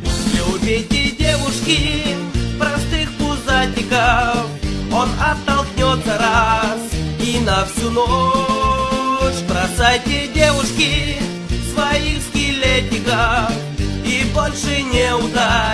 Любите девушки простых пузатиков. Он оттолкнется раз и на всю ночь. Бросайте девушки своих скелетиков И больше не ударит